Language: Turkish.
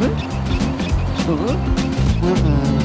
Hı? Hı? Hı? Hı?